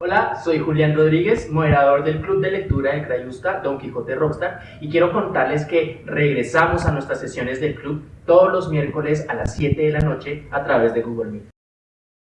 Hola, soy Julián Rodríguez, moderador del Club de Lectura de Crayusta, Don Quijote Rockstar, y quiero contarles que regresamos a nuestras sesiones del club todos los miércoles a las 7 de la noche a través de Google Meet.